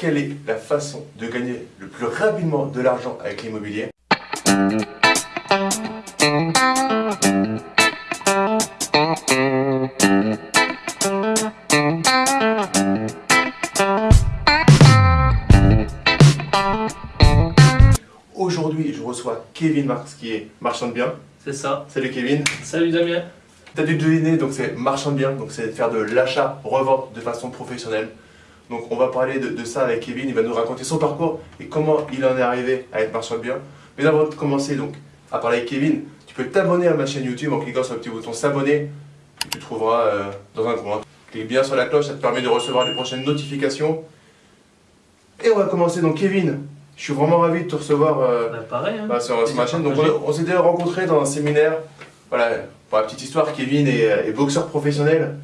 quelle est la façon de gagner le plus rapidement de l'argent avec l'immobilier Aujourd'hui, je reçois Kevin Marx qui est marchand de biens. C'est ça. Salut Kevin. Salut Damien. T'as dû deviner, donc c'est marchand de biens, donc c'est faire de l'achat-revente de façon professionnelle. Donc on va parler de, ça avec Kevin, il va nous raconter son parcours et comment il en est arrivé à être marchand de biens. Mais avant de commencer donc à parler avec Kevin, tu peux t'abonner à ma chaîne YouTube en cliquant sur le petit bouton s'abonner que tu trouveras euh, dans un coin. Clique bien sur la cloche, ça te permet de recevoir les prochaines notifications. Et on va commencer donc Kevin, je suis vraiment ravi de te recevoir euh, bah, pareil, hein. bah, sur, ma chaîne. Donc on, s'était rencontrés dans un séminaire. Voilà, pour la petite histoire, Kevin est, est, boxeur professionnel.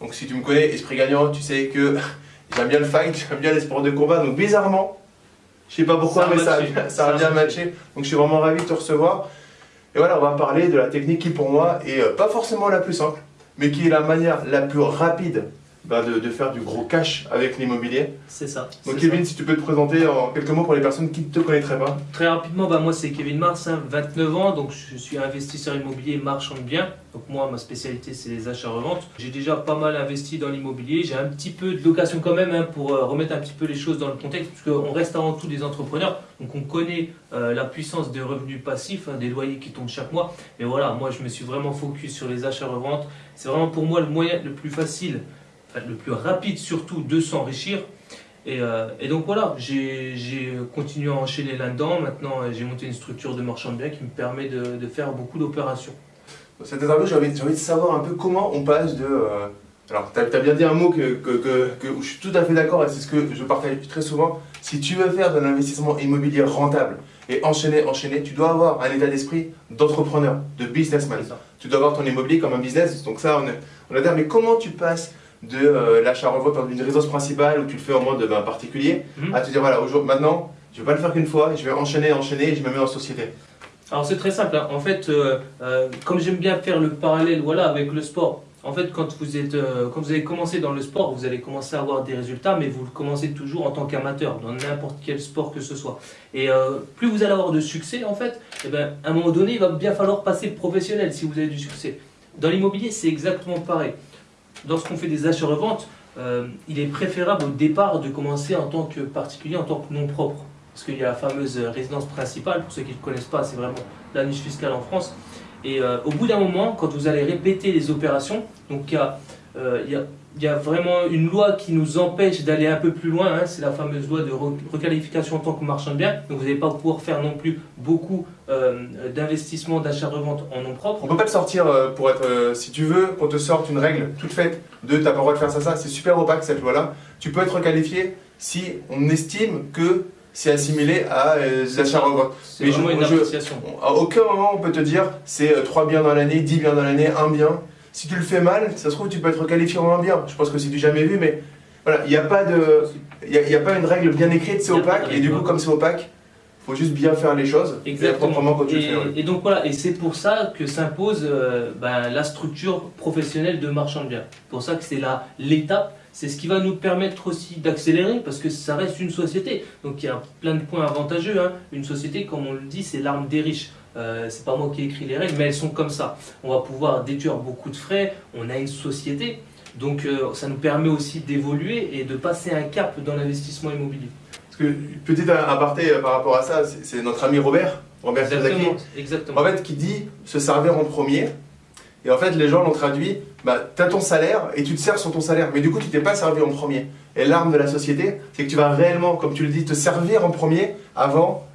Donc si tu me connais, esprit gagnant, tu sais que j'aime bien le fight, j'aime bien les sports de combat. Donc bizarrement, je sais pas pourquoi, mais ça, ça, a bien matché. Donc je suis vraiment ravi de te recevoir. Et voilà, on va parler de la technique qui pour moi est euh, pas forcément la plus simple, mais qui est la manière la plus rapide bah, de, faire du gros cash avec l'immobilier. C'est ça. Donc Kevin, si tu peux te présenter en quelques mots pour les personnes qui ne te connaîtraient pas. Très rapidement, bah, moi c'est Kevin Mars, 29 hein, ans, donc je suis investisseur immobilier marchand de biens. Donc moi, ma spécialité c'est les achats-reventes. J'ai déjà pas mal investi dans l'immobilier, j'ai un petit peu de location quand même hein, pour euh, remettre un petit peu les choses dans le contexte, parce qu'on reste avant tout des entrepreneurs, donc on connaît euh, la puissance des revenus passifs, hein, des loyers qui tombent chaque mois. Mais voilà, moi je me suis vraiment focus sur les achats-reventes. C'est vraiment pour moi le moyen le plus facile le plus rapide surtout de s'enrichir. Et, euh, et, donc voilà, j'ai continué à enchaîner là-dedans. Maintenant, j'ai monté une structure de marchand de biens qui me permet de, de faire beaucoup d'opérations. Cette interview, j'ai envie, envie, de savoir un peu comment on passe de... Euh, alors, tu as, bien dit un mot que, que, que, où je suis tout à fait d'accord et c'est ce que je partage très souvent. Si tu veux faire de l'investissement immobilier rentable et enchaîner, enchaîner, tu dois avoir un état d'esprit d'entrepreneur, de businessman. Tu dois avoir ton immobilier comme un business. Donc ça, on, est, on a dit, mais comment tu passes de euh, l'achat-revente d'une résidence principale où tu le fais en mode ben, particulier, mhm. à te dire voilà, maintenant, je ne vais pas le faire qu'une fois, je vais enchaîner, enchaîner et je me mets en société. Alors c'est très simple, hein. en fait, euh, euh, comme j'aime bien faire le parallèle voilà, avec le sport, en fait, quand vous, êtes, quand vous avez commencé dans le sport, vous allez commencer à avoir des résultats, mais vous le commencez toujours en tant qu'amateur, dans n'importe quel sport que ce soit. Et plus vous allez avoir de succès, en fait, eh ben, à un moment donné, il va bien falloir passer professionnel si vous avez du succès. Dans l'immobilier, c'est exactement pareil lorsqu'on fait des achats-reventes, euh, il est préférable au départ de commencer en tant que particulier, en tant que nom propre. Parce qu'il y a la fameuse résidence principale, pour ceux qui ne connaissent pas, c'est vraiment la niche fiscale en France. Et euh, au bout d'un moment, quand vous allez répéter les opérations, donc euh, il y a il y a vraiment une loi qui nous empêche d'aller un peu plus loin, hein. c'est la fameuse loi de requalification en tant que marchand de biens. Donc vous n'allez pas pouvoir faire non plus beaucoup euh, d'investissements, d'achat-revente en nom propre. On ne peut pas te sortir euh, pour être, euh, si tu veux, qu'on te sorte une règle toute faite de tu n'as pas le droit de faire ça, ça, c'est super opaque cette loi-là. Tu peux être requalifié si on estime que c'est assimilé à des achats-revente. C'est vraiment une appréciation. À aucun moment on peut te dire c'est 3 biens dans l'année, 10 biens dans l'année, 1 bien. Si tu le fais mal, ça se trouve, tu peux être qualifié en bien. Je pense que c'est du jamais vu, mais voilà, il n'y a, pas de, y a, pas une règle bien écrite, c'est opaque, et du coup, comme c'est opaque, il faut juste bien faire les choses Exactement. quand tu et, le fais. Et donc voilà, et c'est pour ça que s'impose euh, ben, la structure professionnelle de marchand de biens. pour ça que c'est l'étape, c'est ce qui va nous permettre aussi d'accélérer, parce que ça reste une société. Donc il y a plein de points avantageux. Hein. Une société, comme on le dit, c'est l'arme des riches. Euh, c'est pas moi qui ai écrit les règles, mais elles sont comme ça. On va pouvoir déduire beaucoup de frais, on a une société, donc euh, ça nous permet aussi d'évoluer et de passer un cap dans l'investissement immobilier. Parce que, petit aparté euh, par rapport à ça, c'est notre ami Robert, Robert exactement, exactement. En fait, qui dit se servir en premier. Et en fait, les gens l'ont traduit, bah, tu as ton salaire et tu te sers sur ton salaire, mais du coup, tu t'es pas servi en premier. Et l'arme de la société, c'est que tu vas réellement, comme tu le dis, te servir en premier avant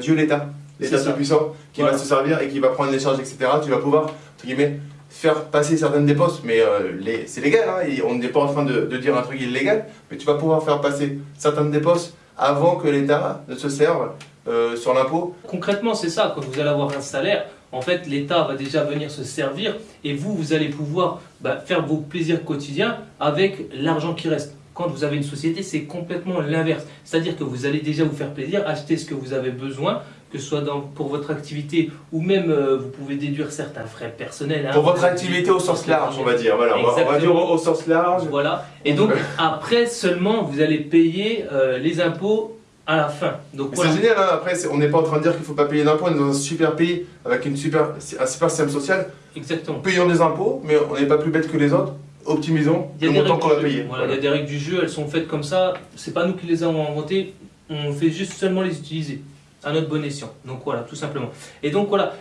Dieu l'État l'État tout-puissant qui va se servir et qui va prendre les charges, etc. Tu vas pouvoir, entre guillemets, faire passer certaines dépenses, mais euh, c'est légal, hein, on n'est pas en train de, dire un truc illégal, mais tu vas pouvoir faire passer certaines dépenses avant que l'État ne se serve euh, sur l'impôt. Concrètement, c'est ça, quand vous allez avoir un salaire, en fait, l'État va déjà venir se servir et vous, vous allez pouvoir bah, faire vos plaisirs quotidiens avec l'argent qui reste. Quand vous avez une société, c'est complètement l'inverse. C'est-à-dire que vous allez déjà vous faire plaisir, acheter ce que vous avez besoin, que ce soit dans, pour votre activité ou même euh, vous pouvez déduire certains frais personnels. hein. Pour votre activité au sens large, on va dire. Voilà, on va, on va dire au, au sens large. Voilà. Et donc après seulement vous allez payer euh, les impôts à la fin. Donc Mais voilà. C'est génial, hein. après on n'est pas en train de dire qu'il ne faut pas payer d'impôts, on est dans un super pays avec une super, un super système social. Exactement. Payons des impôts, mais on n'est pas plus bête que les autres, optimisons le montant qu'on va payer. Voilà, il y a des règles du jeu, elles sont faites comme ça. C'est pas nous qui les avons inventées, on fait juste seulement les utiliser à notre bon escient. Donc voilà, tout simplement. Et donc voilà,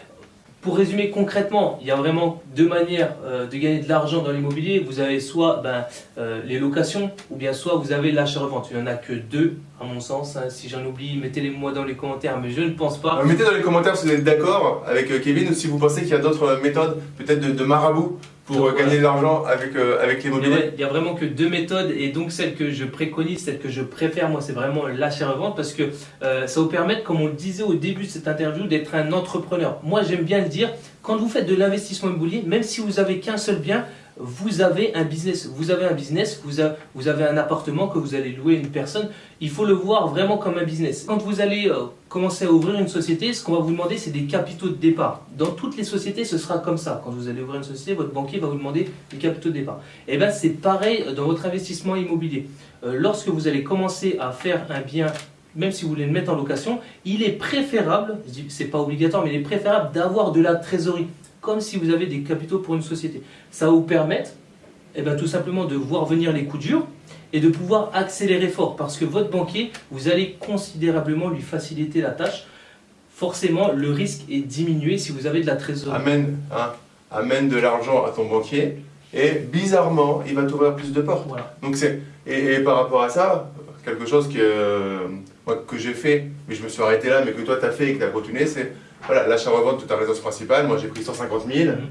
pour résumer concrètement, il y a vraiment deux manières euh, de gagner de l'argent dans l'immobilier. Vous avez soit ben, euh, les locations, ou bien soit vous avez l'achat-revente. Il n'y en a que deux, à mon sens. hein. Si j'en oublie, mettez-les-moi dans les commentaires, mais je ne pense pas. Euh, Mettez dans les commentaires si vous êtes d'accord avec Kevin ou si vous pensez qu'il y a d'autres méthodes, peut-être de, de marabout, pour Donc, euh, gagner de l'argent avec, euh, avec l'immobilier. il y a vraiment que deux méthodes et donc celle que je préconise, celle que je préfère, moi, c'est vraiment l'achat-revente parce que euh, ça vous permet, comme on le disait au début de cette interview, d'être un entrepreneur. Moi, j'aime bien le dire, quand vous faites de l'investissement immobilier, même si vous avez qu'un seul bien, vous avez un business. Vous avez un business, vous, avez un appartement que vous allez louer à une personne. Il faut le voir vraiment comme un business. Quand vous allez euh, commencer à ouvrir une société, ce qu'on va vous demander, c'est des capitaux de départ. Dans toutes les sociétés, ce sera comme ça. Quand vous allez ouvrir une société, votre banquier va vous demander des capitaux de départ. Et bien, c'est pareil dans votre investissement immobilier. Euh, lorsque vous allez commencer à faire un bien, même si vous voulez le mettre en location, il est préférable, c'est pas obligatoire, mais il est préférable d'avoir de la trésorerie, comme si vous avez des capitaux pour une société. Ça va vous permettre, eh ben, tout simplement, de voir venir les coups durs et de pouvoir accélérer fort, parce que votre banquier, vous allez considérablement lui faciliter la tâche. Forcément, le risque est diminué si vous avez de la trésorerie. Amène, hein, amène de l'argent à ton banquier et bizarrement, il va t'ouvrir plus de portes. Voilà. Donc c'est et, et par rapport à ça, quelque chose que, euh, que j'ai fait, mais je me suis arrêté là, mais que toi tu as fait et que tu as continué, c'est voilà, l'achat-revente de ta résidence principale. Moi j'ai pris 150 000. Mhm.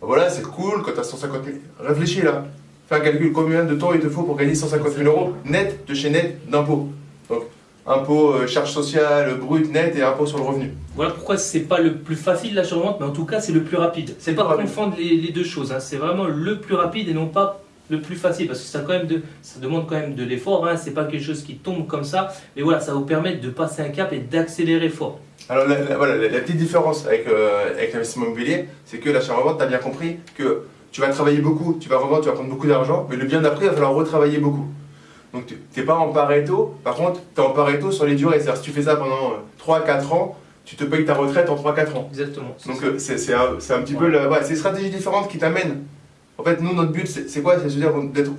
Voilà, c'est cool quand tu as 150 000. Réfléchis là. Fais un calcul, combien de temps il te faut pour gagner 150 000 euros net de chez net d'impôts. Donc impôts, euh, charges sociales, brut, net et impôts sur le revenu. Voilà pourquoi c'est pas le plus facile l'achat-revente, mais en tout cas c'est le plus rapide. C'est pas rapide. confondre les, les deux choses, hein. c'est vraiment le plus rapide et non pas le plus facile parce que ça, quand même de, ça demande quand même de l'effort, hein. c'est pas quelque chose qui tombe comme ça, mais voilà, ça vous permettre de passer un cap et d'accélérer fort. Alors la, la- voilà, la, la petite différence avec, euh, avec l'investissement immobilier, c'est que l'achat-revente, tu as bien compris que tu vas travailler beaucoup, tu vas revendre, tu vas prendre beaucoup d'argent, mais le bien d'après, il va falloir retravailler beaucoup. Donc tu n'es pas en pareto, par contre, tu es en pareto sur les durées. C'est-à-dire si tu fais ça pendant 3-4 ans, tu te payes ta retraite en 3-4 ans. Exactement. Donc euh, c'est un, petit peu la, ouais, c'est une stratégie différente qui t'amène. En fait, nous, notre but, c'est quoi? C'est dire d'être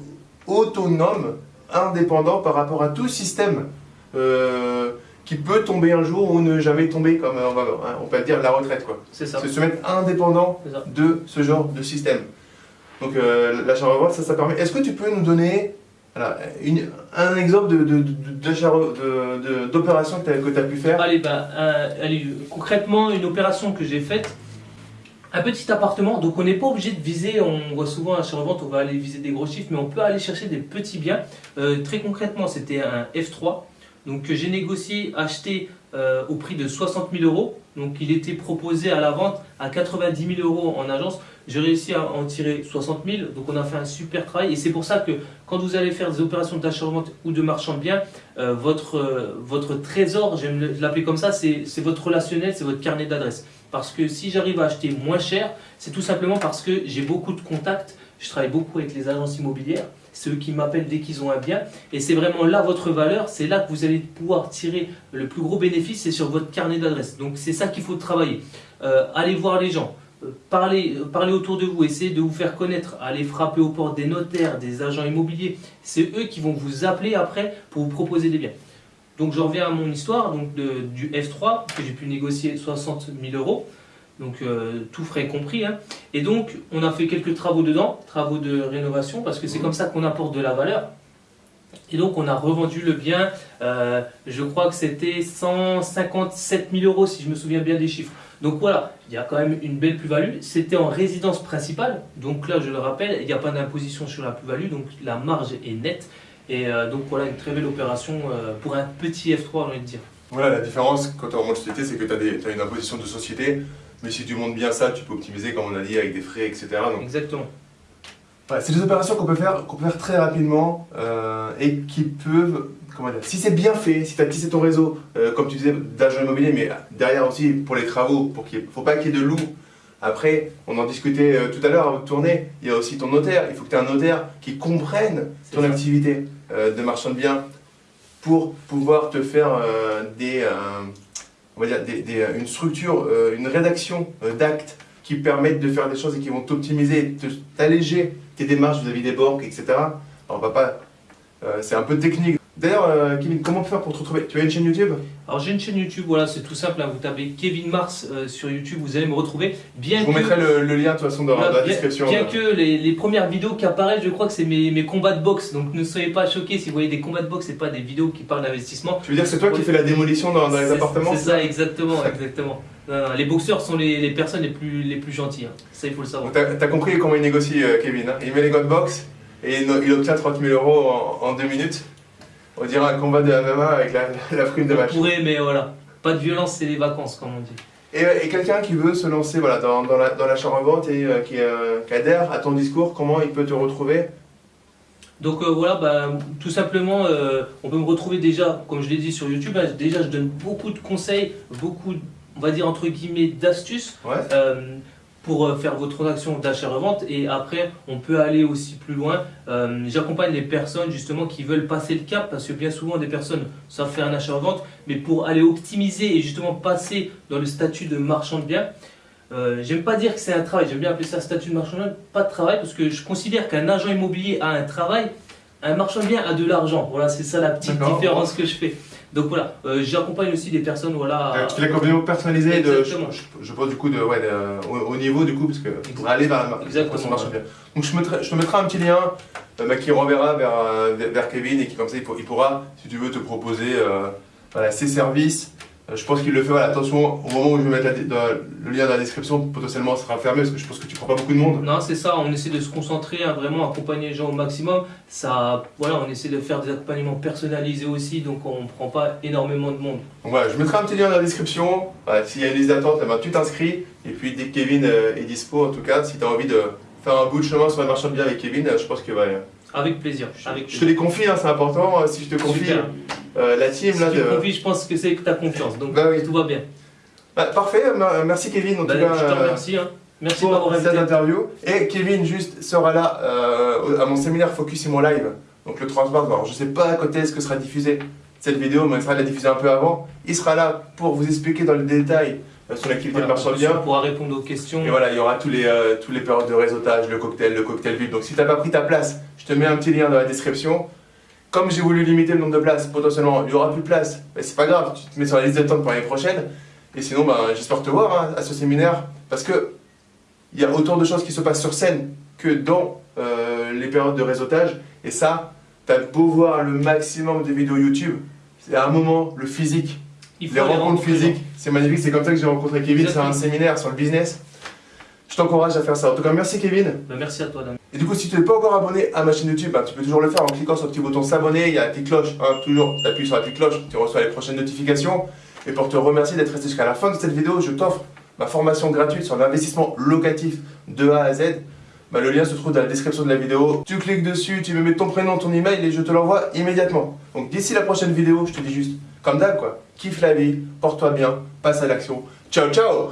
autonome, indépendant par rapport à tout système euh, qui peut tomber un jour ou ne jamais tomber, comme euh, on, va, hein, on peut dire la retraite. quoi. c'est ça. Se mettre indépendant de ce genre de système. Donc euh, l'achat-revente, ça, ça permet. Est-ce que tu peux nous donner voilà, une- un exemple de- de- de- d'opération que tu as, pu faire? Allez, bah, euh, allez, concrètement, une opération que j'ai faite, un petit appartement, donc on n'est pas obligé de viser, on voit souvent à revente on va aller viser des gros chiffres, mais on peut aller chercher des petits biens. Euh, très concrètement, c'était un F3, donc j'ai négocié, acheté euh, au prix de 60 000 euros. Donc il était proposé à la vente à 90 000 euros en agence. J'ai réussi à en tirer 60 000, donc on a fait un super travail. Et c'est pour ça que quand vous allez faire des opérations d'achat-revente ou de marchand de biens, euh, votre, euh, votre trésor, j'aime le- l'appeler comme ça, c'est votre relationnel, c'est votre carnet d'adresse. Parce que si j'arrive à acheter moins cher, c'est tout simplement parce que j'ai beaucoup de contacts, je travaille beaucoup avec les agences immobilières, c'est eux qui m'appellent dès qu'ils ont un bien, et c'est vraiment là votre valeur, c'est là que vous allez pouvoir tirer le plus gros bénéfice, c'est sur votre carnet d'adresse. Donc c'est ça qu'il faut travailler. Euh, allez voir les gens, euh, parlez, euh, parlez autour de vous, essayez de vous faire connaître, allez frapper aux portes des notaires, des agents immobiliers, c'est eux qui vont vous appeler après pour vous proposer des biens. Donc je reviens à mon histoire du F3 que j'ai pu négocier 60 000 euros, donc euh, tout frais compris. hein. Et donc on a fait quelques travaux dedans, travaux de rénovation, parce que c'est Mhm. comme ça qu'on apporte de la valeur. Et donc on a revendu le bien, euh, je crois que c'était 157 000 euros si je me souviens bien des chiffres. Donc voilà, il y a quand même une belle plus-value. C'était en résidence principale, donc là je le rappelle, il n'y a pas d'imposition sur la plus-value, donc la marge est nette. Et euh, donc voilà, une très belle opération pour un petit F3, j'ai envie de dire. Voilà, la différence quand tu remontes société, c'est que tu as, une imposition de société, mais si tu montes bien ça, tu peux optimiser, comme on a dit, avec des frais, etc. Donc, Exactement. Ouais, c'est des opérations qu'on peut faire, qu'on peut faire très rapidement euh, et qui peuvent, comment dire, si c'est bien fait, si tu as tissé ton réseau, euh, comme tu disais, d'agent immobilier, mais derrière aussi pour les travaux, pour qu'il faut pas qu'il y ait de loups. Après, on en discutait euh, tout à l'heure avant de tourner, il y a aussi ton notaire. Il faut que tu aies un notaire qui comprenne ton ça. activité euh, de marchand de biens pour pouvoir te faire euh, des, euh, on va dire des- une structure, euh, une rédaction euh, d'actes qui permettent de faire des choses et qui vont t'optimiser, t'alléger tes démarches vis-à-vis des banques, etc. Alors, on va euh, c'est un peu technique. D'ailleurs, euh, Kevin, comment faire pour te retrouver? Tu as une chaîne YouTube? Alors j'ai une chaîne YouTube, voilà, c'est tout simple. hein, vous tapez Kevin Mars euh, sur YouTube, vous allez me retrouver. Bien Je vous que, mettrai le, le lien de toute façon dans, voilà, la bien- description. bien que les, les premières vidéos qui apparaissent, je crois que c'est mes, mes combats de boxe. Donc ne soyez pas choqués si vous voyez des combats de boxe, c'est pas des vidéos qui parlent d'investissement. Tu veux dire que c'est toi qui fais la démolition dans, dans les appartements? C'est ça, exactement, exactement. Non, non, les boxeurs sont les, les personnes les plus, les plus gentilles. hein. Ça, il faut le savoir. T'as as compris comment il négocie, euh, Kevin. hein? Il met les gants de boxe et il, il obtient 30 000 euros en, en deux minutes. On dirait un combat de MMA avec la, la prime de On match. pourrait, mais voilà. Pas de violence, c'est les vacances, comme on dit. Et, et quelqu'un qui veut se lancer voilà, dans, dans la- l'achat-revente et euh, qui, euh, qui adhère à ton discours, comment il peut te retrouver? Donc euh, voilà, bah, tout simplement, euh, on peut me retrouver déjà, comme je l'ai dit sur YouTube, hein, déjà je donne beaucoup de conseils, beaucoup, on va dire entre guillemets, d'astuces Ouais. Pour euh, faire vos transactions d'achat-revente. Et après, on peut aller aussi plus loin. Euh, J'accompagne les personnes justement qui veulent passer le cap, parce que bien souvent des personnes savent faire un achat-revente, mais pour aller optimiser et justement passer dans le statut de marchand de biens, euh, j'aime pas dire que c'est un travail, j'aime bien appeler ça statut de marchand de biens, pas de travail, parce que je considère qu'un agent immobilier a un travail, un marchand de biens a de l'argent. Voilà, c'est ça la petite différence que je fais. Donc voilà, euh, j'accompagne aussi des personnes, voilà. Euh, Tu fais l'accompagnement personnalisé de, je, Exactement. je, je pense du coup de, ouais, de- au, au niveau du coup parce que pour aller vers la. Exactement, marche bien. Donc je, mettrai, je te mettrai un petit lien euh, bah, qui renverra vers, euh, vers- vers Kevin et qui comme ça il, pour- il pourra, si tu veux, te proposer voilà, ses services. Euh, je pense qu'il le fait. Voilà, attention, au moment où je vais mettre la- le lien dans la description, potentiellement ça sera fermé parce que je pense que tu prends pas beaucoup de monde. Non, c'est ça, on essaie de se concentrer, hein, vraiment accompagner les gens au maximum. Ça, voilà, on essaie de faire des accompagnements personnalisés aussi, donc on ne prend pas énormément de monde. Donc voilà, je mettrai un petit lien dans la description. Voilà, S'il y a une liste d'attente, eh ben, tu t'inscris. Et puis dès que Kevin euh, est dispo, en tout cas, si tu as envie de faire un bout de chemin sur le marchand de biens avec Kevin, euh, je pense que ouais, Avec plaisir. Avec Je te les confie, hein, c'est important. Si je te confie Super. Euh, la team, Si là, tu de... me confies, je pense que c'est que tu as confiance, donc Bah oui. tout va bien. Bah, parfait, euh, merci Kevin en Bah, tout cas je te euh, remercie. hein. Merci pour m'avoir cette interview. Et Kevin juste sera là euh, à mon séminaire Focus Imo Live, donc le 30 mars. Alors je sais pas à côté est-ce que sera diffusée cette vidéo, mais il sera la diffuser un peu avant. Il sera là pour vous expliquer dans le détail euh, sur l'activité Voilà, de marchand de biens. pourra répondre aux questions. Et voilà, il y aura tous les, euh, tous les périodes de réseautage, le cocktail, le cocktail VIP. Donc si tu n'as pas pris ta place, je te mets un petit lien dans la description. Comme j'ai voulu limiter le nombre de places, potentiellement il n'y aura plus de place, mais c'est pas grave, tu te mets sur la liste d'attente pour l'année prochaine. Et sinon, ben, j'espère te voir hein, à ce séminaire, parce que il y a autant de choses qui se passent sur scène que dans euh, les périodes de réseautage. Et ça, tu as beau voir le maximum de vidéos YouTube, c'est à un moment le physique les rencontres physiques, c'est magnifique, c'est comme ça que j'ai rencontré Kevin, c'est Exactement. un séminaire sur le business. Je t'encourage à faire ça. En tout cas, merci Kevin. Bah, merci à toi, Damien. Et du coup, si tu n'es pas encore abonné à ma chaîne YouTube, bah, tu peux toujours le faire en cliquant sur le petit bouton s'abonner. Il y a la petite cloche, hein, toujours, tu appuies sur la petite cloche, tu reçois les prochaines notifications. Et pour te remercier d'être resté jusqu'à la fin de cette vidéo, je t'offre ma formation gratuite sur l'investissement locatif de A à Z. Bah, le lien se trouve dans la description de la vidéo. Tu cliques dessus, tu me mets ton prénom, ton email et je te l'envoie immédiatement. Donc d'ici la prochaine vidéo, je te dis juste, comme d'hab quoi, kiffe la vie, porte-toi bien, passe à l'action. Ciao ciao